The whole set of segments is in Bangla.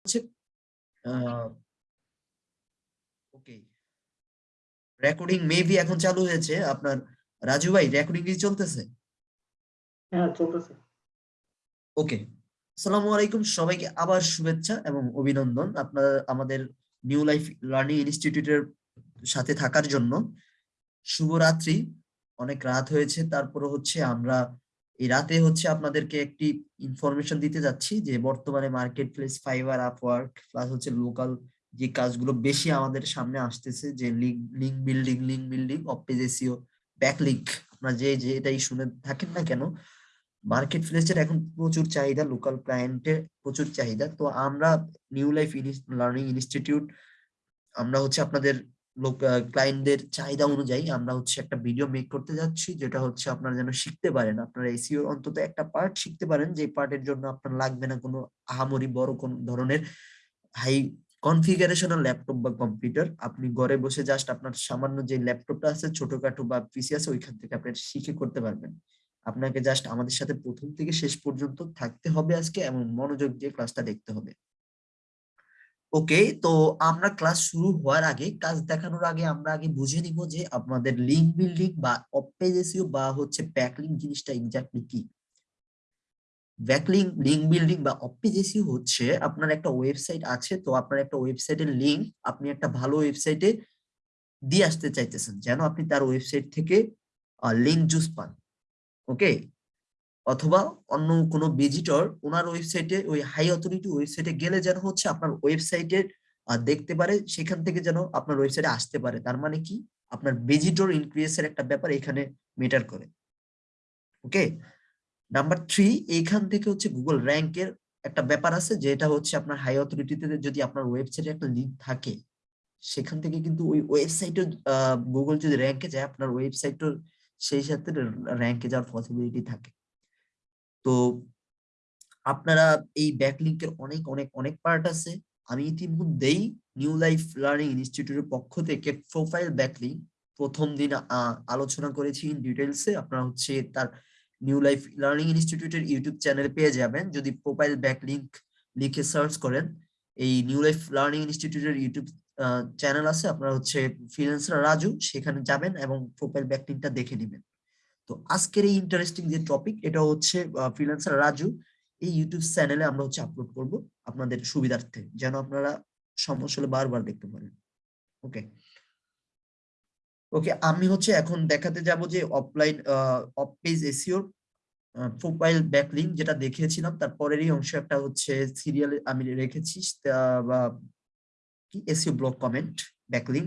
হচ্ছে ওকে রেকর্ডিং মেবি এখন চালু হয়েছে আপনার রাজু ভাই রেকর্ডিং কি চলতেছে? হ্যাঁ চলতেছে। ওকে আসসালামু আলাইকুম সবাইকে আবার শুভেচ্ছা এবং অভিনন্দন আপনার আমাদের নিউ লাইফ লার্নিং ইনস্টিটিউটের সাথে থাকার জন্য। শুভরাত্রি অনেক রাত হয়েছে তারপরে হচ্ছে আমরা এই রাতে হচ্ছে আপনাদেরকে একটি ইনফরমেশন দিতে যাচ্ছি যে, বর্তমানে market place Fiverr Upwork plus হচ্ছে লোকাল যে কাজগুলো বেশি আমাদের সামনে আসতেছে, যে link link building link building off page SEO backlink আপনারা যে যে এটাই শুনে থাকেন না কেন মার্কেট প্লেসের এখন প্রচুর চাহিদা লোকাল ক্লায়েন্টের প্রচুর চাহিদা। তো আমরা নিউ লাইফ লার্নিং ইনস্টিটিউট আমরা হচ্ছে আপনাদের লোক ক্লায়েন্টদের চাহিদা অনুযায়ী আমরা হচ্ছে একটা ভিডিও মেক করতে যাচ্ছি, যেটা হচ্ছে আপনারা যেন শিখতে পারেন। আপনারা এসিও অন্তত একটা পার্ট শিখতে পারেন, যে পার্টের জন্য আপনার লাগবে না কোনো আহামরি বড় কোন ধরনের হাই কনফিগারেশনাল ল্যাপটপ বা কম্পিউটার আপনি ঘরে বসে জাস্ট আপনার সামান্য যে ল্যাপটপটা আছে, ছোটখাটো বা পিসি আছে, ওইখান থেকে আপনি শিখে করতে পারবেন। আপনাকে জাস্ট আমাদের সাথে প্রথম থেকে শেষ পর্যন্ত থাকতে হবে আজকে, এবং মনোযোগ দিয়ে ক্লাসটা দেখতে হবে। ওকে, তো আমরা ক্লাস শুরু হওয়ার আগে কাজ দেখানোর আগে আমরা আগে বুঝে নিব যে আপনাদের লিঙ্ক বিল্ডিং বা অপেজেসিও বা হচ্ছে ব্যাকলিং জিনিসটা এক্স্যাক্টলি কি। ব্যাকলিং লিঙ্ক বিল্ডিং বা অপেজেসিও হচ্ছে আপনার একটা ওয়েবসাইট আছে, তো আপনার একটা ওয়েবসাইটের লিঙ্ক আপনি একটা ভালো ওয়েবসাইটে দিয়ে আসতে চাইতেছেন, যেন আপনি তার ওয়েবসাইট থেকে লিঙ্ক জুস পান ওকে অথবা অন্য কোনো ভিজিটর ওনার ওয়েবসাইটে ওই হাই অথরিটি ওয়েবসাইটে গেলে যেন হচ্ছে আপনার ওয়েবসাইটের দেখতে পারে, সেখান থেকে যেন আপনার ওয়েবসাইটে আসতে পারে। তার মানে কি? আপনার ভিজিটর ইনক্রিজের একটা ব্যাপার এখানে মেটার করে। ওকে নাম্বার থ্রি এইখান থেকে হচ্ছে গুগল র্যাঙ্কের একটা ব্যাপার আছে, যেটা হচ্ছে আপনার হাই অথরিটিতে যদি আপনার ওয়েবসাইটে একটা লিঙ্ক থাকে, সেখান থেকে কিন্তু ওই ওয়েবসাইটে গুগল যদি র্যাঙ্কে যায়, আপনার ওয়েবসাইটের সেই সাথে র্যাঙ্কে যাওয়ার পসিবিলিটি থাকে। তো আপনারা এই ব্যাকলিংকের অনেক অনেক অনেক পার্ট আছে। আমি ইতিমধ্যেই নিউ লাইফ লার্নিং ইনস্টিটিউটের পক্ষ থেকে প্রোফাইল ব্যাকলিং প্রথম দিন আলোচনা করেছি ইন ডিটেলসে আপনারা হচ্ছে তার নিউ লাইফ লার্নিং ইনস্টিটিউটের ইউটিউব চ্যানেল পেয়ে যাবেন। যদি প্রোফাইল ব্যাকলিংক লিখে সার্চ করেন, এই নিউ লাইফ লার্নিং ইনস্টিটিউটের ইউটিউব চ্যানেল আছে। আপনারা হচ্ছে ফ্রিল্যান্সার রাজু, সেখানে যাবেন এবং প্রোফাইল ব্যাকলিংটা দেখে নেবেন। তো আজকের এই ইন্টারেস্টিং যে টপিক এটা হচ্ছে ফ্রিল্যান্সার রাজু, এই ইউটিউব চ্যানেলে আমরা হচ্ছে আপলোড করব আপনাদের সুবিধার্থে, যেন আপনারা সমস্যা হলে বারবার দেখতে পারেন। ওকে ওকে আমি হচ্ছে এখন দেখাতে যাব যে অফলাইন অফ পেজ এসিওর প্রোফাইল ব্যাকলিং যেটা দেখিয়েছিলাম তারপরেরই অংশ একটা হচ্ছে সিরিয়াল আমি রেখেছি বা কি? এসিও ব্লক কমেন্ট ব্যাকলিং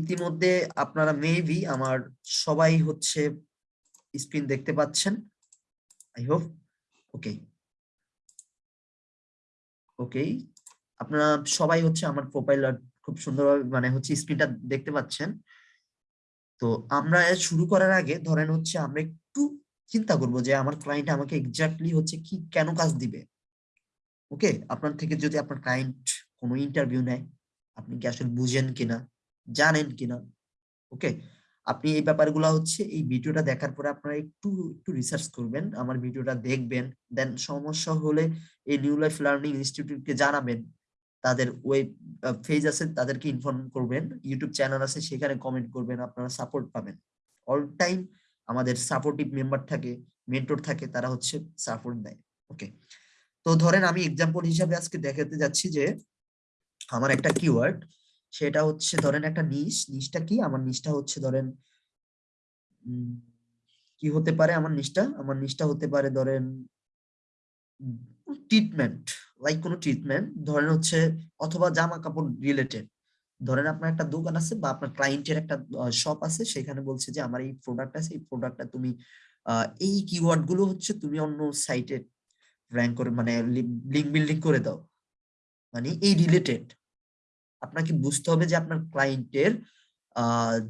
ইতিমধ্যে আপনারা মেবি আমার সবাই হচ্ছে স্ক্রিন দেখতে পাচ্ছেন। আই হোপ ওকে ওকে আপনারা সবাই হচ্ছে আমার প্রোফাইল খুব সুন্দরভাবে মানে হচ্ছে স্ক্রিনটা দেখতে পাচ্ছেন। তো আমরা শুরু করার আগে ধরেন হচ্ছে আমরা একটু চিন্তা করব যে আমার ক্লায়েন্ট আমাকে এক্স্যাক্টলি হচ্ছে কি, কেন কাজ দিবে? ওকে আপনার থেকে যদি আপনার ক্লায়েন্ট কোনো ইন্টারভিউ নেয়, আপনি কি আসলে বুঝেন কিনা? জানেন কিনা। ওকে? আপনি এই ব্যাপারগুলো হচ্ছে এই ভিডিওটা দেখার পরে আপনারা একটু একটু রিসার্চ করবেন, আমার ভিডিওটা দেখবেন। দেন সমস্যা হলে এই নিউ লাইফ লার্নিং ইনস্টিটিউটকে জানাবেন। তাদের ওয়েব পেজ আছে, তাদেরকে ইনফর্ম করবেন। ইউটিউব চ্যানেল আছে, সেখানে কমেন্ট করবেন, আপনারা সাপোর্ট পাবেন। অল টাইম আমাদের সাপোর্টিভ মেম্বার থাকে মেন্টর থাকে, তারা হচ্ছে সাপোর্ট দেয়। ওকে? তো ধরেন আমি এক্সাম্পল হিসাবে আজকে দেখাতে যাচ্ছি যে, আমার একটা কিওয়ার্ড সেটা হচ্ছে ধরেন একটা নিশ নিশটা কি? আমার নিশটা হচ্ছে ধরেন কি হতে পারে আমার নিশটা আমার নিশটা হতে পারে ধরেন ট্রিটমেন্ট লাইক কোনো ট্রিটমেন্ট ধরেন হচ্ছে অথবা জামা কাপড় রিলেটেড ধরেন আপনার একটা দোকান আছে বা আপনার ক্লায়েন্টের একটা শপ আছে, সেখানে বলছে যে আমার এই প্রোডাক্ট আছে, এই প্রোডাক্টটা তুমি এই কিওয়ার্ডগুলো হচ্ছে তুমি অন্য সাইটে র্যাঙ্ক করে মানে লিঙ্ক বিল্ডিং করে দাও। মানে এই রিলেটেড আপনাকে বুঝতে হবে যে আপনার ক্লায়েন্টের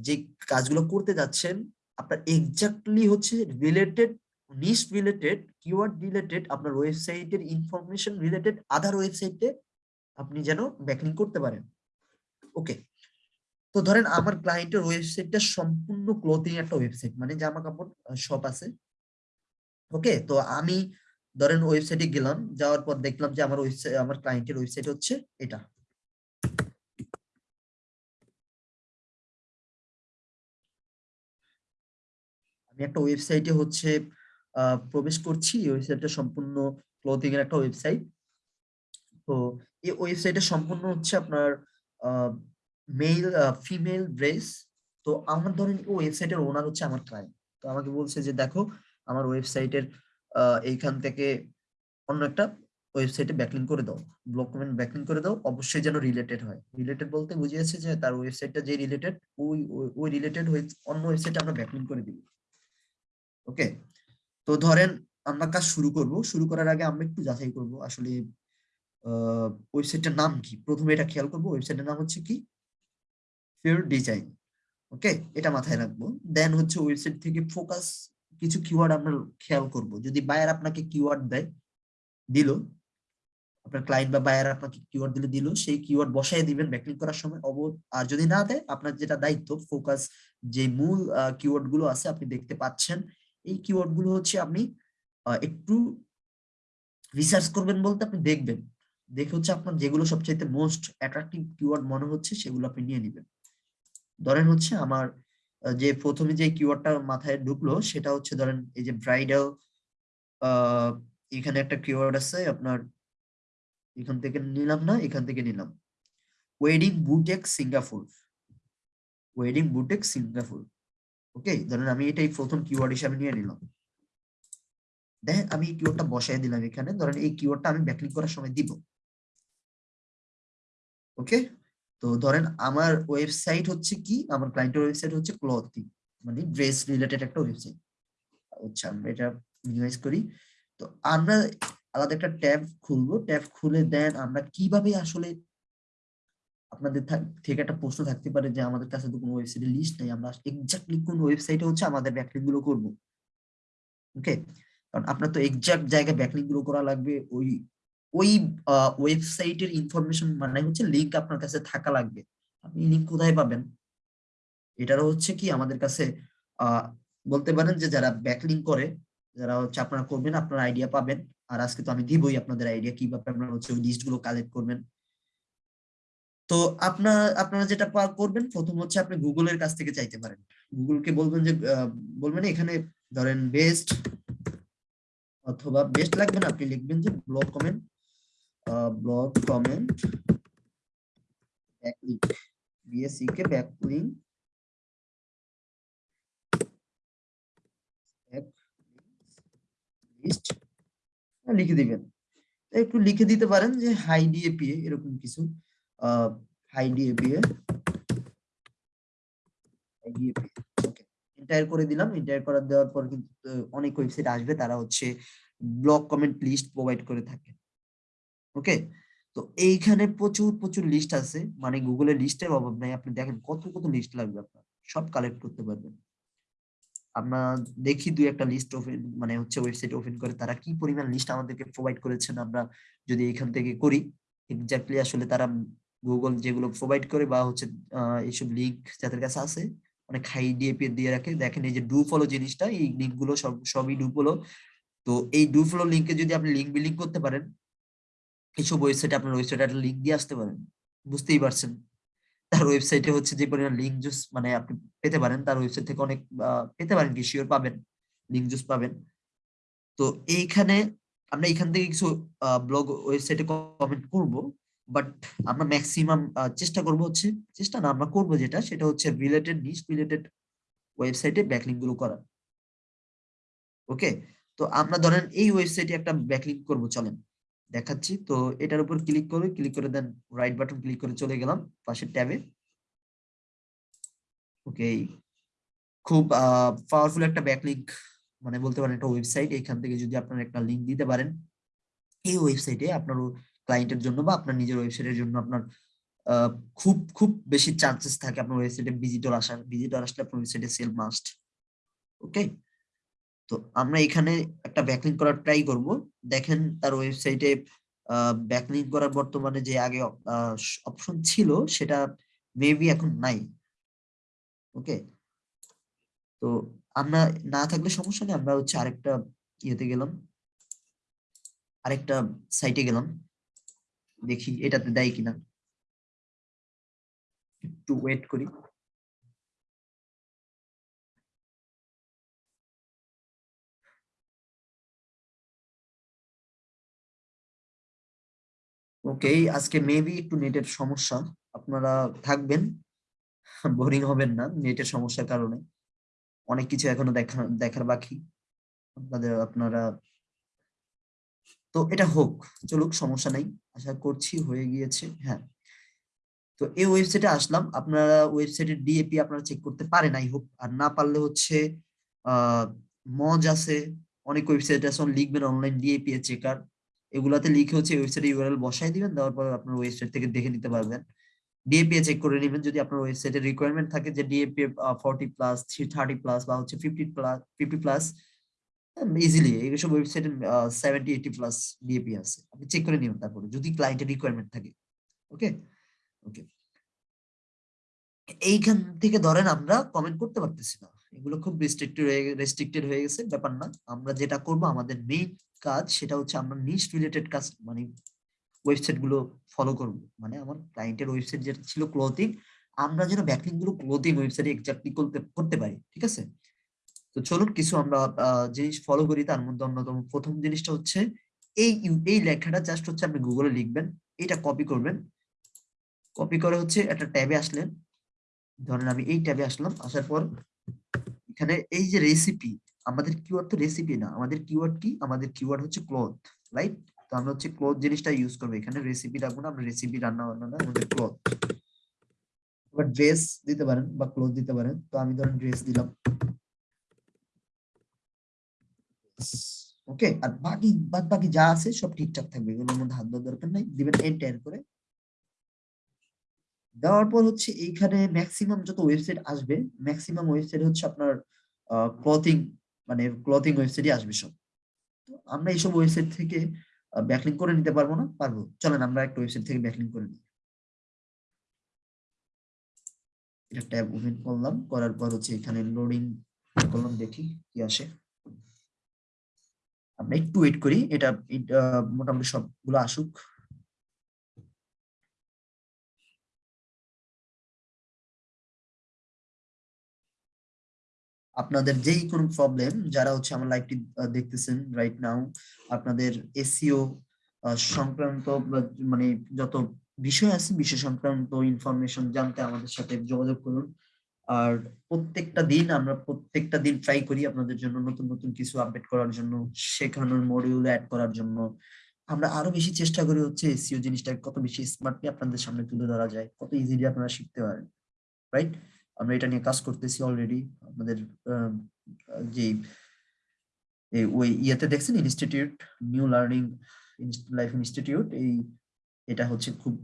যে কাজগুলো করতে যাচ্ছেন, আপনার এক্স্যাক্টলি হচ্ছে related niche related keyword related আপনার ওয়েবসাইটের ইনফরমেশন রিলেটেড আদার ওয়েবসাইটে আপনি যেন ব্যাকলিং করতে পারেন। ওকে তো ধরেন আমার ক্লায়েন্টের ওয়েবসাইটটা সম্পূর্ণ ক্লোথিং একটা ওয়েবসাইট মানে জামা কাপড় শপ আছে। ওকে তো আমি ধরেন ওয়েবসাইটে গেলাম, যাওয়ার পর দেখলাম যে আমার ওয়েবসাইট আমার ক্লায়েন্টের ওয়েবসাইট হচ্ছে এটা। আমি একটা ওয়েবসাইটে হচ্ছে প্রবেশ করছি। ওয়েবসাইটটা সম্পূর্ণ ক্লোথিং এর একটা ওয়েবসাইট তো এই ওয়েবসাইটে সম্পূর্ণ হচ্ছে আপনার মেল ফিমেল ড্রেস তো আমার ধরেন এই ওয়েবসাইটের ওনার হচ্ছে আমার ক্লায়েন্ট তো আমাকে বলছে যে, দেখো, আমার ওয়েবসাইটের এইখান থেকে অন্য একটা ওয়েবসাইটে ব্যাকলিং করে দাও। ব্লক কমেন্ট ব্যাকলিং করে দাও। অবশ্যই যেন রিলেটেড হয়। রিলেটেড বলতে বুঝিয়েছে যে, তার ওয়েবসাইটটা যে রিলেটেড ওই, ওই- রিলেটেড হয়ে অন্য ওয়েবসাইটে আমরা ব্যাকলিং করে দিব। ওকে? তো ধরেন আমরা কাজ শুরু করব। শুরু করার আগে আমরা একটু যাচাই করব আসলে ওয়েবসাইটটার নাম কি? প্রথমে এটা খেয়াল করব। ওয়েবসাইটের নাম হচ্ছে কি? ফিউর ডিজাইন ওকে? এটা মাথায় রাখব। দেন হচ্ছে ওয়েবসাইট থেকে ফোকাস কিছু কিওয়ার্ড আমরা খেয়াল করব। যদি বায়ার আপনাকে কিওয়ার্ড দেয়, দিল, আপনার ক্লায়েন্ট বা বায়ার আপনাকে কিওয়ার্ড দিলে, দিল, সেই কিওয়ার্ড বসায় দিবেন ব্যাকলিং করার সময়। অব, আর যদি না দেয়, আপনার যেটা দায়িত্ব ফোকাস যে মূল কিওয়ার্ডগুলো আছে, আপনি দেখতে পাচ্ছেন। এই কিওয়ার্ডগুলো হচ্ছে আপনি একটু রিসার্চ করবেন বলতে আপনি দেখবেন। দেখে হচ্ছে আপনার যেগুলো সবচাইতে মোস্ট অ্যাট্রাকটিভ কিওয়ার্ড মনে হচ্ছে সেগুলো আপনি নিয়ে নেবেন। ধরেন হচ্ছে আমার যে প্রথমে যে কিওয়ার্ডটা মাথায় ঢুকলো সেটা হচ্ছে ধরেন এই যে ব্রাইডাল এখানে একটা কিওয়ার্ড আছে আপনার, এখান থেকে নিলাম না, এখান থেকে নিলাম। Wedding boutique Singapore wedding boutique Singapore okay ধরেন আমি এটাই প্রথম কিওয়ার্ড হিসাবে নিয়ে নিলাম। দেখেন আমি কিওয়ার্ডটা বসাই দিলাম এখানে, ধরেন এই কিওয়ার্ডটা আমি ব্যাকলিং করার সময় দিব। ওকে তো ধরেন আমার ওয়েবসাইট হচ্ছে কি? আমার ক্লায়েন্টের ওয়েবসাইট হচ্ছে ক্লথিং মানে ড্রেস রিলেটেড একটা ওয়েবসাইট আচ্ছা আমরা এটা মিনিমাইজ করি। তো আমরা আলাদা একটা ট্যাব খুলবো। ট্যাব খুলে দেন আমরা কীভাবে আসলে আপনাদের থেকে একটা প্রশ্ন থাকতে পারে যে আমাদের কাছে তো কোনো ওয়েবসাইটের লিস্ট নেই, আমরা এক্স্যাক্টলি কোন ওয়েবসাইটে হচ্ছে আমাদের ব্যাকলিংগুলো করব? ওকে কারণ আপনার তো এক্সাক্ট জায়গায় ব্যাকলিংগুলো করা লাগবে, ওই ওই ওয়েবসাইটের ইনফরমেশন মানে হচ্ছে লিংক আপনার কাছে থাকা লাগবে। আপনি লিংক কোথায় পাবেন? এটারও হচ্ছে কি আমাদের কাছে বলতে পারেন যে যারা ব্যাকলিং করে, যারা হচ্ছে আপনারা করবেন, আপনারা আইডিয়া পাবেন। আর আজকে তো আমি দিবই আপনাদের আইডিয়া কীভাবে আপনারা হচ্ছে ওই লিস্টগুলো কালেক্ট করবেন। তো আপনার আপনারা যেটা করবেন প্রথম হচ্ছে আপনি গুগলের কাছ থেকে চাইতে পারেন। গুগলকে বলবেন যে বলবেন এখানে ধরেন বেস্ট অথবা বেস্ট লাগবে না, আপনি লিখবেন যে blog comment blog comment BSC কে লিখে দিবেন। একটু লিখে দিতে পারেন যে হাই ডিএপিএ এরকম কিছু। হাই ডিএপিএ হাই ডিএপিএ করে দিলাম। এন্টার করে দেওয়ার পর কিন্তু অনেক ওয়েবসাইট আসবে। তারা হচ্ছে ব্লগ কমেন্ট লিস্ট প্রোভাইড করে থাকে। ওকে তো এইখানে প্রচুর প্রচুর লিস্ট আছে। মানে গুগলের লিস্টের অভাব নাই। আপনি দেখেন কত কত লিস্ট লাগবে আপনার। সব কালেক্ট করতে পারবেন। আমরা দেখি দুই একটা লিস্ট ওপেন মানে হচ্ছে ওয়েবসাইট ওপেন করে তারা কি পরিমাণ লিস্ট আমাদেরকে প্রোভাইড করেছেন আমরা যদি এখান থেকে করি। এক্স্যাক্টলি আসলে তারা গুগল যেগুলো প্রোভাইড করে বা হচ্ছে এইসব লিঙ্ক যাদের কাছে আছে, অনেক হাই ডিএপি দিয়ে রাখে। দেখেন এই যে ডু ফলো জিনিসটা, এই লিঙ্কগুলো সব, সবই ডু ফলো তো এই ডু ফলো লিঙ্কে যদি আপনি লিঙ্ক বিলিং করতে পারেন, এইসব ওয়েবসাইটে আপনার ওয়েবসাইটে একটা লিঙ্ক দিয়ে আসতে পারেন। বুঝতেই পারছেন? তার ওয়েবসাইটে হচ্ছে যে পরিমাণ লিঙ্ক জুস মানে আপনি পেতে পারেন, তার ওয়েবসাইট থেকে অনেক পেতে পারেন কি? শিওর পাবেন লিঙ্ক জুস পাবেন। তো এইখানে আমরা এখান থেকে কিছু ব্লগ ওয়েবসাইটে কমেন্ট করব। বাট আমরা ম্যাক্সিমাম চেষ্টা করব হচ্ছে, চেষ্টা না, আমরা করব যেটা, সেটা হচ্ছে রিলেটেড নিশ রিলেটেড ওয়েবসাইটে ব্যাকলিংগুলো করা। ওকে তো আমরা ধরেন এই ওয়েবসাইটে একটা ব্যাকলিং করব, চলেন। দেখাচ্ছি। তো এটার উপর ক্লিক করে ক্লিক করে দেন রাইট বাটন ক্লিক করে চলে গেলাম, পাশের ট্যাবে। ওকে খুব পাওয়ারফুল একটা ব্যাকলিঙ্ক মানে বলতে পারেন একটা ওয়েবসাইট এখান থেকে যদি আপনারা একটা লিংক দিতে পারেন, এই ওয়েবসাইটে আপনার ক্লায়েন্টের জন্য বা আপনার নিজের ওয়েবসাইটের জন্য আপনার খুব খুব বেশি চান্সেস থাকে আপনার ওয়েবসাইটে ভিজিটর আসার। ভিজিটর আসলে আপনার ওয়েবসাইটে সেল মাস্ট ওকে তো আমরা এখানে একটা ব্যাকলিং করার ট্রাই করব। দেখেন তার ওয়েবসাইটে ব্যাকলিং করার বর্তমানে যে আগে অপশন ছিল সেটা মেবি এখন নাই ওকে তো আমরা না থাকলে সমস্যা নেই, আমরা হচ্ছে আরেকটা ইয়েতে গেলাম, আরেকটা সাইটে গেলাম। দেখি এটাতে দেয় কিনা। একটু ওয়েট করি। ওকে আজকে মেবি একটু নেটের সমস্যা। আপনারা থাকবেন বোরিং হবেন না নেটের সমস্যার কারণে। অনেক কিছু এখনও দেখা, দেখার বাকি। আপনাদের, আপনারা তো এটা হোক, চলুক, সমস্যা নাই। আশা করছি হয়ে গিয়েছে হ্যাঁ। তো এই ওয়েবসাইটে আসলাম। আপনারা ওয়েবসাইটের ডিএপি আপনারা চেক করতে পারেন আই হোপ আর না পারলে হচ্ছে মজ আছে। অনেক ওয়েবসাইট আছে লিখবেন অনলাইন ডিএপি চেকার এগুলাতে লিখে হচ্ছে ওয়েবসাইটে ইউআরএল বসাই দিবেন, দেওয়ার পর আপনার ওয়েবসাইট থেকে দেখে নিতে পারবেন। ডিএপি চেক করে নেবেন, যদি আপনার ওয়েবসাইটের রিকোয়ারমেন্ট থাকে যে DAP forty plus three thirty plus বা হচ্ছে fifty plus fifty plus easily এইসব ওয়েবসাইটে সেভেন্টি এইটি প্লাস ডিএপি আছে। আপনি চেক করে নেবেন তারপরে, যদি ক্লায়েন্টের রিকোয়ারমেন্ট থাকে। ওকে ওকে এইখান থেকে ধরেন আমরা কমেন্ট করতে পারতেছি না। এগুলো খুব রেস্ট্রিক্টেড হয়ে রেস্ট্রিক্টেড হয়ে গেছে, ব্যাপার না। আমরা যেটা করব, আমাদের মেইন কাজ সেটা হচ্ছে আমরা নিশ রিলেটেড কাজ মানে ওয়েবসাইটগুলো ফলো করব। মানে আমার ক্লায়েন্টের ওয়েবসাইট যেটা ছিল ক্লোথিং আমরা যেন ব্যাকলিংগুলো ক্লোথিং ওয়েবসাইটে এক্স্যাক্টলি করতে করতে পারি। ঠিক আছে? তো চলুন কিছু আমরা জিনিস ফলো করি। তার মধ্যে অন্যতম প্রথম জিনিসটা হচ্ছে, এই এই লেখাটা জাস্ট হচ্ছে আপনি গুগলে লিখবেন, এটা কপি করবেন। কপি করে হচ্ছে একটা ট্যাবে আসলেন। ধরেন আমি এই ট্যাবে আসলাম, আসার পর এখানে এই যে রেসিপি আমাদের কিওয়ার্ড তো রেসিপি না, আমাদের কিওয়ার্ড কি? আমাদের কিওয়ার্ড হচ্ছে ক্লথ রাইট তো আমরা হচ্ছে ক্লথ জিনিসটা ইউজ করব। এখানে রেসিপি রাখব না, আমরা রেসিপি রান্না বান্না না, আমাদের ক্লথ ড্রেস দিতে পারেন বা ক্লথ দিতে পারেন। তো আমি ধরেন ড্রেস দিলাম। ওকে আর বাকি, বাদ বাকি যা আছে সব ঠিকঠাক থাকবে এগুলোর মধ্যে হাত দেওয়ার দরকার নাই, দিবেন এন্টার করে। দেওয়ার পর হচ্ছে এইখানে ম্যাক্সিমাম যত ওয়েবসাইট আসবে ম্যাক্সিমাম ওয়েবসাইট হচ্ছে আপনার ক্লথিং মানে ক্লথিং ওয়েবসাইটই আসবে সব। তো আমরা এইসব ওয়েবসাইট থেকে ব্যাকলিং করে নিতে পারব না? পারব। চলেন আমরা একটা ওয়েবসাইট থেকে ব্যাকলিং করে নিই। এটা ট্যাব ওপেন করলাম, করার পর হচ্ছে এখানে লোডিং করলাম দেখি কি আসে। আমরা একটু ওয়েট করি, এটা মোটামুটি সবগুলো আসুক। আপনাদের যেই কোনো প্রবলেম যারা হচ্ছে আমার লাইভটি দেখতেছেন রাইট নাও আপনাদের এসিও সংক্রান্ত মানে যত বিষয় আছে, বিষয় সংক্রান্ত ইনফরমেশন জানতে আমাদের সাথে যোগাযোগ করুন। আর প্রত্যেকটা দিন আমরা প্রত্যেকটা দিন ট্রাই করি আপনাদের জন্য নতুন নতুন কিছু আপডেট করার জন্য, শেখানোর মডিউল অ্যাড করার জন্য। আমরা আরও বেশি চেষ্টা করি হচ্ছে এসিও জিনিসটা কত বেশি স্মার্টলি আপনাদের সামনে তুলে ধরা যায়, কত ইজিলি আপনারা শিখতে পারেন রাইট আমরা এটা নিয়ে কাজ করতেছি অলরেডি আমাদের যে ওই ইয়েতে দেখছেন institute new learning life institute এই এটা হচ্ছে খুব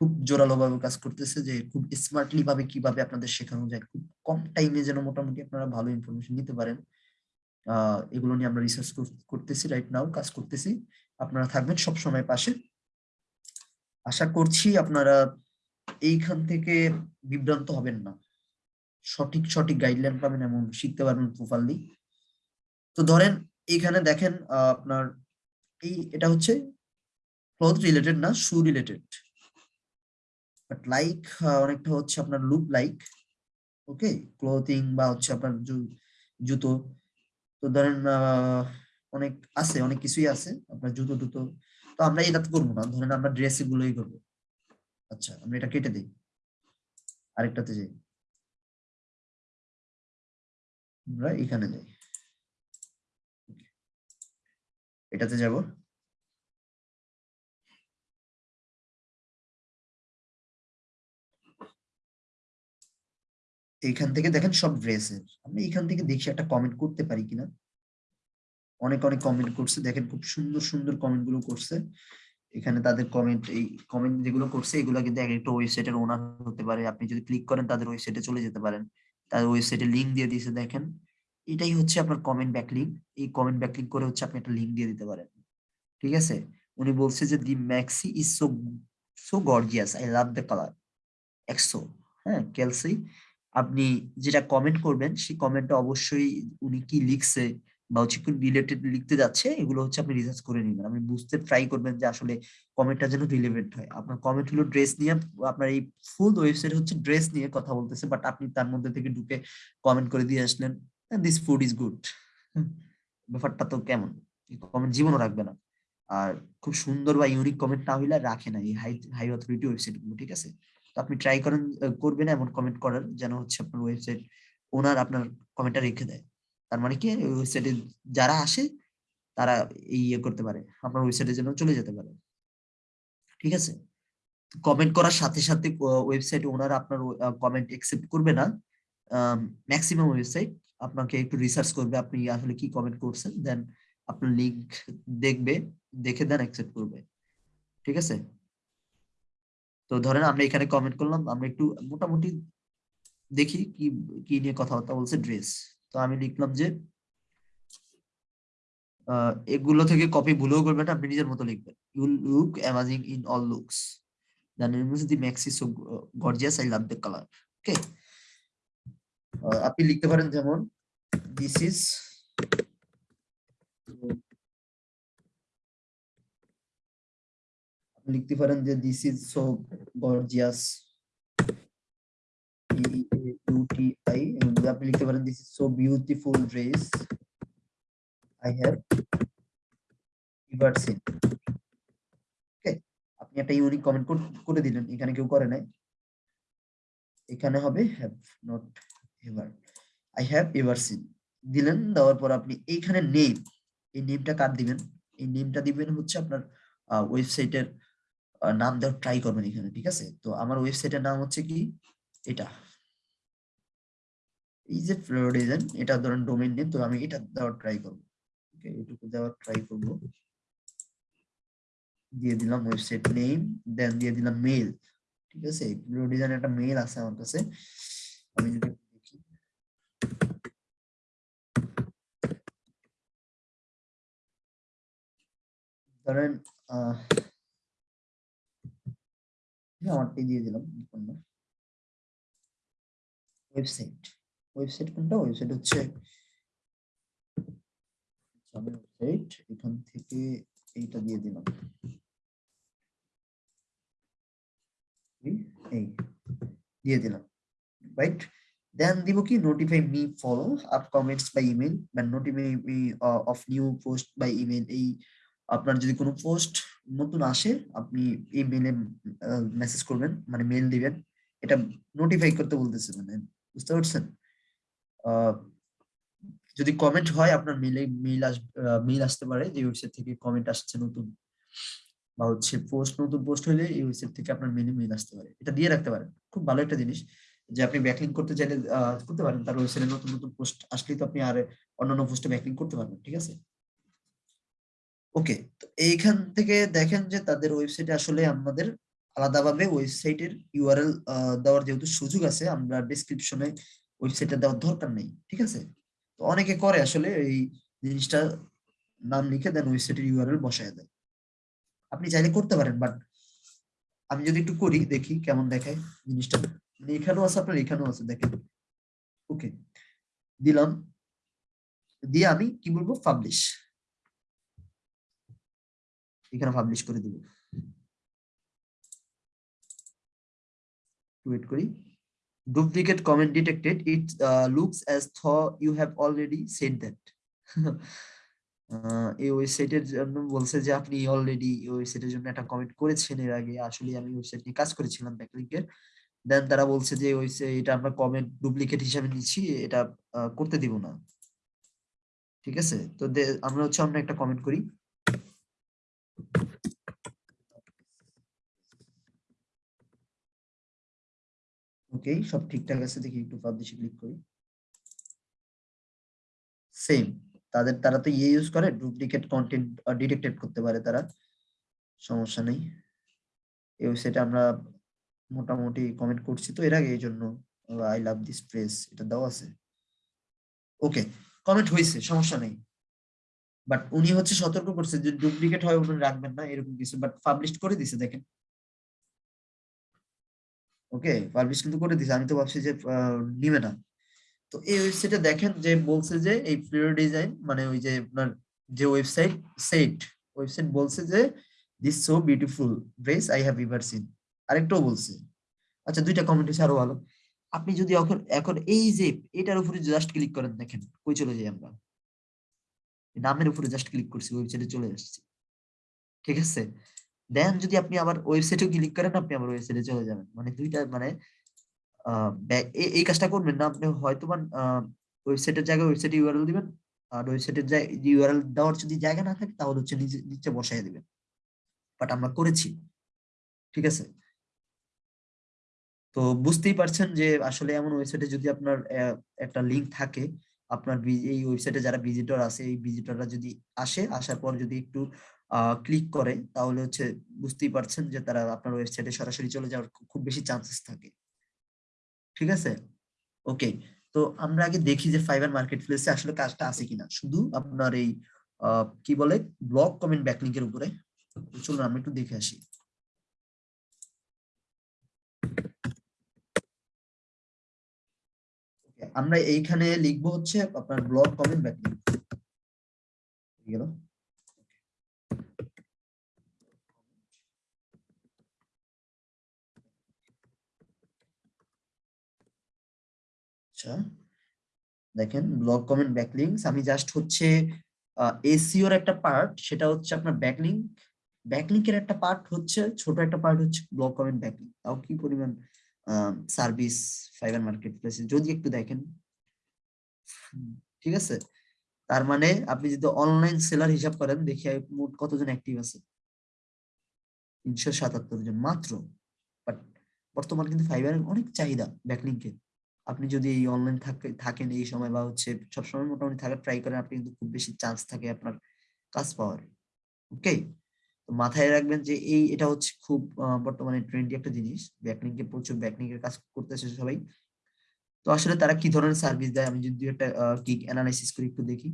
খুব জোরালো ভাবে কাজ করতেছে যে খুব স্মার্টলি ভাবে কীভাবে আপনাদের শেখানো যায়। খুব কম টাইমে যেন মোটামুটি আপনারা ভালো ইনফরমেশন নিতে পারেন। এগুলো নিয়ে আমরা রিসার্চ করতেছি রাইট নাও কাজ করতেছি। আপনারা থাকবেন সব সময় পাশে। আশা করছি আপনারা এইখান থেকে বিভ্রান্ত হবেন না। সঠিক সঠিক গাইডলাইন পাবেন এমন শিখতে পারবেন প্রপারলি তো ধরেন এইখানে দেখেন আপনার এই, এটা হচ্ছে ক্লথ রিলেটেড না শু রিলেটেড বাট লাইক অনেকটা হচ্ছে আপনার লুক লাইক ওকে ক্লোথিং বা হচ্ছে আপনার জুতো। তো ধরেন অনেক আছে, অনেক কিছুই আছে আপনার জুতো, টুতো। তো আমরা এটা করব না। ধরেন আমরা ড্রেস গুলোই করব। আচ্ছা আমরা এটা কেটে দিই। আরেকটাতে যাই। আমরা এখানে যাই। এটাতে যাব। এইখান থেকে দেখেন সব ড্রেসের আমি এখান থেকে দেখি একটা কমেন্ট করতে পারি কিনা। অনেক অনেক কমেন্ট করছে। দেখেন খুব সুন্দর সুন্দর কমেন্টগুলো করছে। এখানে তাদের কমেন্ট এই কমেন্ট যেগুলো করছে, এগুলো কিন্তু এক একটা ওয়েবসাইটের ওনার হতে পারে। আপনি যদি ক্লিক করেন, তাদের ওয়েবসাইটে চলে যেতে পারেন। তার ওয়েবসাইটে লিঙ্ক দিয়ে দিয়েছে, দেখেন। এটাই হচ্ছে আপনার কমেন্ট ব্যাকলিঙ্ক এই কমেন্ট ব্যাকলিঙ্ক করে হচ্ছে আপনি একটা লিঙ্ক দিয়ে দিতে পারেন। ঠিক আছে? উনি বলছে যে the maxi is so so gorgeous I love the colour Exo হ্যাঁ ক্যালসি আপনি যেটা কমেন্ট করবেন, সেই কমেন্টটা অবশ্যই উনি কি লিখছে বা হচ্ছে কোন রিলেটেড লিখতে যাচ্ছে, এগুলো হচ্ছে আপনি রিসার্চ করে নেবেন। আপনি বুঝতে ট্রাই করবেন যে আসলে কমেন্টটা যেন রিলেভেন্ট হয়। আপনার কমেন্ট হলো ড্রেস নিয়ে, আপনার এই ফুল ওয়েবসাইট হচ্ছে ড্রেস নিয়ে কথা বলতেছে বাট আপনি তার মধ্যে থেকে ঢুকে কমেন্ট করে দিয়ে আসলেন দিস ফুড ইজ গুড ব্যাপারটা তো কেমন? কমেন্ট জীবনও রাখবে না। আর খুব সুন্দর বা ইউনিক কমেন্ট না হইলে রাখে না এই হাই হাই অথরিটি ওয়েবসাইটগুলো, ঠিক আছে? আপনি ট্রাই করেন করবেন এমন কমেন্ট করার যেন হচ্ছে আপনার ওয়েবসাইট ওনার আপনার কমেন্টটা রেখে দেয়। তার মানে কি? ওয়েবসাইটে যারা আসে, তারা এই ইয়ে করতে পারে। আপনার ওয়েবসাইটের জন্য চলে যেতে পারে। ঠিক আছে? কমেন্ট করার সাথে সাথে ওয়েবসাইট ওনার আপনার কমেন্ট অ্যাকসেপ্ট করবে না। ম্যাক্সিমাম ওয়েবসাইট আপনাকে একটু রিসার্চ করবে আপনি আসলে কি কমেন্ট করছেন। দেন আপনার লিঙ্ক দেখবে, দেখে দেন অ্যাকসেপ্ট করবে। ঠিক আছে? তো ধরেন আমরা এখানে কমেন্ট করলাম, আমরা একটু মোটামুটি দেখি কি কি নিয়ে কথাবার্তা বলছে ড্রেস তো আমি লিখলাম যে এগুলো থেকে কপি ভুলেও করবেন আপনি নিজের মতো লিখবেন। You look amazing in all looks gorgeous I love okay আপনি লিখতে পারেন যেমন দিস ইজ লিখতে পারেন যে দিস ইজ সো গর্জিয়াস ইউটিআই আপনি লিখতে পারেন this is so beautiful dress I have ever seen আপনি একটা ইউনিক কমেন্ট করে দিলেন, এখানে কেউ করে নাই। এখানে হবে have not ever I have ever seen দিলেন, দেওয়ার পর আপনি এইখানে নেম এই নেমটা কার দিবেন? এই নেমটা দিবেন হচ্ছে আপনার ওয়েবসাইটের নাম দেওয়ার ট্রাই করবেন এখানে, ঠিক আছে? তো আমার ওয়েবসাইটের নাম হচ্ছে কি? এটা। এই যে ফ্লোরিডেন এটা ধরেন ডোমেইন নেম তো আমি এটা দেওয়ার ট্রাই করব। ওকে এটুকু দেওয়ার ট্রাই করব। দিয়ে দিলাম ওয়েবসাইট নেম দেন দিয়ে দিলাম মেল ঠিক আছে? ফ্লোরিডেন একটা মেল আছে আমার কাছে। আমি যদি ধরেন, আহ দিয়ে দিলাম ওয়েবসাইট ওয়েবসাইট কোনটা? ওয়েবসাইট হচ্ছে ওয়েবসাইট এখান থেকে এইটা দিয়ে দিলাম। এই দিয়ে দিলাম রাইট দেন দিব কি? Notify me follow up comments by email বা notify me of new post by email এই আপনার যদি কোনো পোস্ট নতুন আসে, আপনি এই মেলে মেসেজ করবেন মানে মেল দিবেন। এটা নোটিফাই করতে বলতেছে মানে বুঝতে পারছেন? যদি কমেন্ট হয়, আপনার মেলে মেল আস মেল আসতে পারে যে ওয়েবসাইট থেকে কমেন্ট আসছে নতুন। বা হচ্ছে পোস্ট নতুন পোস্ট হলে এই ওয়েবসাইট থেকে আপনার মেলে মেল আসতে পারে। এটা দিয়ে রাখতে পারেন। খুব ভালো একটা জিনিস যে আপনি ব্যাকলিং করতে চাইলে করতে পারেন। তার ওয়েবসাইটে নতুন নতুন পোস্ট আসলেই তো আপনি আর অন্যান্য পোস্টে ব্যাকলিং করতে পারবেন, ঠিক আছে? ওকে এইখান থেকে দেখেন যে তাদের ওয়েবসাইটে আসলে আমাদের আলাদাভাবে ওয়েবসাইটের ইউআরএল দেওয়ার যেহেতু সুযোগ আছে, আমরা ডিসক্রিপশনে ওয়েবসাইটে দেওয়ার দরকার নেই, ঠিক আছে? তো অনেকে করে আসলে এই জিনিসটা নাম লিখে দেন ওয়েবসাইটের ইউআরএল বসায় দেয় আপনি চাইলে করতে পারেন বাট আমি যদি একটু করি, দেখি কেমন দেখায় জিনিসটা। মানে এখানেও আছে, আপনার এখানেও আছে, দেখেন। ওকে দিলাম। দিয়ে আমি কি বলব? পাবলিশ এখানে পাবলিশ করে দেব। ওয়েট করি। Duplicate comment detected it looks as though you have already said that এই ওয়েবসাইটের জন্য বলছে যে আপনি অলরেডি ওয়েবসাইটের জন্য একটা কমেন্ট করেছেন এর আগে। আসলে আমি ওয়েবসাইট নিয়ে কাজ করেছিলাম ব্যাকলিংকের দেন তারা বলছে যে ওয়েবসাইট এটা আমরা কমেন্ট ডুপ্লিকেট হিসাবে নিচ্ছি, এটা করতে দিব না। ঠিক আছে? তো আমরা হচ্ছে আমরা একটা কমেন্ট করি। ওকে সব ঠিকঠাক আছে দেখি একটু পাবলিশে ক্লিক করি। সেম তাদের, তারা তো ইয়ে ইউজ করে ডুপ্লিকেট কন্টেন্ট ডিটেক্টেড করতে পারে তারা। সমস্যা নেই। এই ওয়েবসাইটে আমরা মোটামুটি কমেন্ট করছি তো এর আগে এই জন্য আই লাভ দিস প্লেস এটা দেওয়া আছে। ওকে কমেন্ট হয়েছে, সমস্যা নেই। বাট উনি হচ্ছে সতর্ক করছে যে ডুপ্লিকেট হয় উনি রাখবেন না, এরকম কিছু। বাট পাবলিশ করে দিছে, দেখেন। ওকে পাবলিশ কিন্তু করে দিছে। আমি তো ভাবছি যে নিবে না। তো এই ওয়েবসাইটে দেখেন যে বলছে যে, এই ফ্লোর ডিজাইন মানে ওই যে আপনার যে ওয়েবসাইট সেট ওয়েবসাইট বলছে যে this so beautiful dress I have ever seen আরেকটাও বলছে। আচ্ছা দুইটা কমেন্ট হচ্ছে আরও ভালো। আপনি যদি এখন এখন এই যে, এটার উপরে জাস্ট ক্লিক করেন, দেখেন, কই চলে যাই আমরা। নামের উপরে জাস্ট ক্লিক করছি ওয়েবসাইটে চলে আসছি। ঠিক আছে? দেন যদি আপনি আবার ওয়েবসাইটে ক্লিক করেন, আপনি আবার ওয়েবসাইটে চলে যাবেন। মানে দুইটা মানে এই কাজটা করবেন না। আপনি হয়তো ওয়েবসাইটের জায়গায় ওয়েবসাইট ইউআরএল দিবেন, আর ওয়েবসাইটের ইউআরএল দেওয়ার যদি জায়গা না থাকে, তাহলে হচ্ছে নিচে নিচে বসায় দিবেন। বাট আমরা করেছি। ঠিক আছে? তো বুঝতেই পারছেন যে আসলে এমন ওয়েবসাইটে যদি আপনার একটা লিংক থাকে আপনার এই ওয়েবসাইটে যারা ভিজিটর আছে এই ভিজিটররা যদি আসে, আসার পর যদি একটু ক্লিক করে, তাহলে হচ্ছে বুঝতেই পারছেন যে তারা আপনার ওয়েবসাইটে সরাসরি চলে যাওয়ার খুব বেশি চান্সেস থাকে। ঠিক আছে? ওকে তো আমরা আগে দেখি যে ফাইবার মার্কেট প্লেসে আসলে কাজটা আছে কিনা। শুধু আপনার এই কি বলে? ব্লক কমেন্ট ব্যাকলিংকের উপরে। চলুন আমরা একটু দেখে আসি Okay, আমরা এইখানে লিখব হচ্ছে আপনার ব্লগ কমেন্ট ব্যাকলিং গেল। আচ্ছা দেখেন ব্লগ কমেন্ট ব্যাকলিংস আমি জাস্ট হচ্ছে এসিওর একটা পার্ট সেটা হচ্ছে আপনার ব্যাকলিং ব্যাকলিংকের একটা পার্ট হচ্ছে, ছোট একটা পার্ট হচ্ছে ব্লগ কমেন্ট ব্যাকলিং তাও কি পরিমাণ সার্ভিস ফাইবার মার্কেট প্লেসে যদি একটু দেখেন। ঠিক আছে? তার মানে আপনি যদি অনলাইন সেলার হিসাব করেন, দেখি মোট কতজন অ্যাক্টিভ আছে? তিনশো সাতাত্তর জন মাত্র। বাট বর্তমানে কিন্তু ফাইবারের অনেক চাহিদা ব্যাকলিংকের আপনি যদি এই অনলাইন থাকেন এই সময় বা হচ্ছে সবসময় মোটামুটি থাকার ট্রাই করেন, আপনি কিন্তু খুব বেশি চান্স থাকে আপনার কাজ পাওয়ার। ওকে মাথায় রাখবেন যে এই এটা হচ্ছে খুব বর্তমানে ট্রেন্ডি একটা জিনিস। ব্যাকলিংকে প্রচুর ব্যাকলিং এর কাজ করতেছে সবাই। তো আসলে তারা কি ধরনের সার্ভিস দেয়? আমি যদি একটা কিক অ্যানালাইসিস করে একটু দেখি।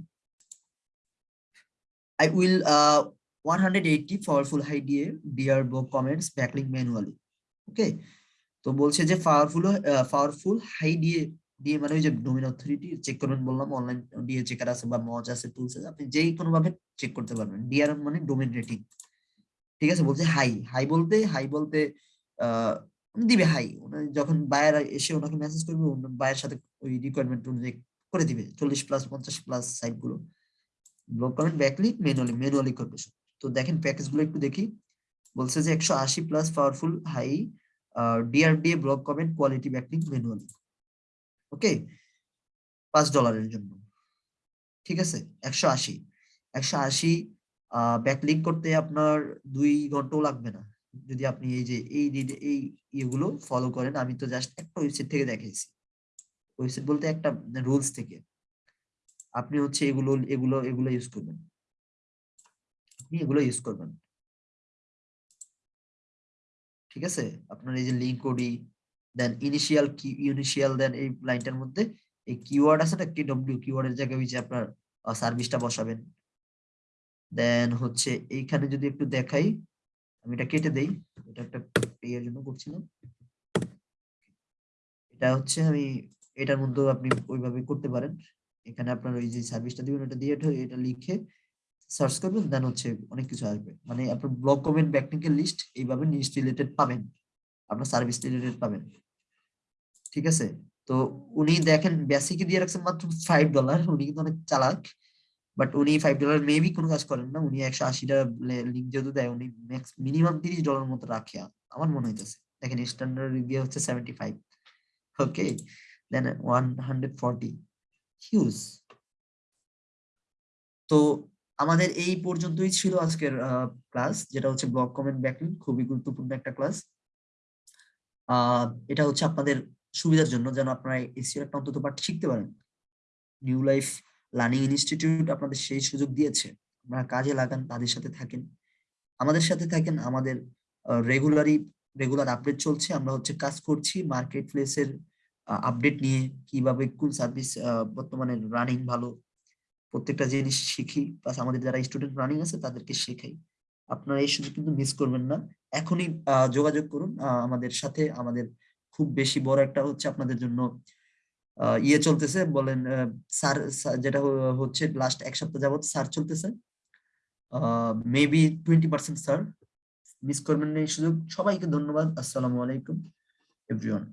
I will uh 180 powerful idea book comments backlink manually okay তো বলছে যে পাওয়ারফুল পাওয়ারফুল হাই দিয়ে দিয়ে মানে ওই যে ডোমেন অথরিটি চেক করবেন বললাম অনলাইন দিয়ে চেকার আছে বা মজ আছে টুলস আছে, আপনি যেই কোনো ভাবে চেক করতে পারবেন। ডিআর মানে ডোমেন রেটিং ঠিক আছে? বলছে হাই হাই বলতে হাই বলতে দিবে হাই যখন বায়ার এসে ওনাকে মেসেজ করবে বায়ের সাথে ওই রিকোয়ারমেন্ট অনুযায়ী করে দিবে, চল্লিশ প্লাস পঞ্চাশ plus সাইটগুলো। Blog comment backlink manually manually করবে। তো দেখেন প্যাকেজগুলো একটু দেখি। বলছে যে, একশো আশি plus powerful high DRDA blog comment quality backlink manually okay পাঁচ ডলারের জন্য। ঠিক আছে? একশো আশি। একশো আশি ব্যাকলিক করতে আপনার দুই ঘন্টাও লাগবে না। যদি আপনি এই যে, এই এই ইয়েগুলো ফলো করেন, আমি তো জাস্ট একটা ওয়েবসাইট থেকে দেখাইছি। ওয়েবসাইট বলতে একটা রুলস থেকে। আপনি হচ্ছে এগুলো এগুলো এগুলো ইউজ করবেন। আপনি এগুলো ইউজ করবেন। ঠিক আছে? আপনার এই যে লিঙ্ক কোডি দেন ইনিশিয়াল কি ইনিশিয়াল দেন এই লাইনটার মধ্যে, এই কিওয়ার্ড আছে না কি ডব্লিউ কিওয়ার্ডের জায়গায় ওই যে আপনার সার্ভিসটা বসাবেন। দেন হচ্ছে এইখানে যদি একটু দেখাই, আমি এটা কেটে দেই, এটা একটা ইয়ের জন্য করছিলাম। এটা হচ্ছে আমি, এটার মধ্যেও আপনি ওইভাবে করতে পারেন। এখানে আপনার ওই যে সার্ভিসটা দিবেন, ওটা দিয়ে এটা- লিখে সার্চ করবেন দেন হচ্ছে অনেক কিছু আসবে। মানে আপনার ব্লগ কমেন্ট ব্যাকলিংকের লিস্ট এইভাবে লিস্ট রিলেটেড পাবেন। আপনার সার্ভিস রিলেটেড পাবেন। ঠিক আছে? তো উনি দেখেন বেসিকে দিয়ে রাখছেন মাত্র ফাইভ ডলার উনি কিন্তু অনেক চালাক। বাট উনি ফাইভ ডলার মেবি কোনো কাজ করেন না। উনি একশো আশিটা লিঙ্ক যেহেতু দেয়, উনি ম্যাক্স মিনিমাম তিরিশ ডলার মতো রাখে আমার মনে হইতেছে। দেখেন স্ট্যান্ডার্ড রিভিউ হচ্ছে seventy five okay then one hundred forty huge তো আমাদের এই পর্যন্তই ছিল আজকের ক্লাস যেটা হচ্ছে ব্লগ কমেন্ট ব্যাকলিং খুবই গুরুত্বপূর্ণ একটা ক্লাস এটা হচ্ছে আপনাদের সুবিধার জন্য যেন আপনারা এসিও একটা অন্তত পাঠ শিখতে পারেন। নিউ লাইফ লার্নিং ইনস্টিটিউট আপনাদের সেই সুযোগ দিয়েছে। আপনারা কাজে লাগান, তাদের সাথে থাকেন। আমাদের সাথে থাকেন, আমাদের রেগুলারই রেগুলার আপডেট চলছে। আমরা হচ্ছে কাজ করছি মার্কেট প্লেসের আপডেট নিয়ে, কীভাবে কোন সার্ভিস বর্তমানে রানিং ভালো, প্রত্যেকটা জিনিস শিখি। প্লাস আমাদের যারা স্টুডেন্ট রানিং আছে, তাদেরকে শেখাই। আপনারা এই সুযোগ কিন্তু মিস করবেন না। এখনই যোগাযোগ করুন আমাদের সাথে। আমাদের খুব বেশি বড় একটা হচ্ছে আপনাদের জন্য ইয়ে চলতেছে, বলেন স্যার যেটা হচ্ছে লাস্ট এক সপ্তাহ যাবত স্যার চলতেছে। Maybe twenty percent sir miss করবেন এই সুযোগ। সবাইকে ধন্যবাদ, আসসালামু আলাইকুম এভরিওয়ান